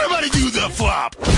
Everybody do the flop!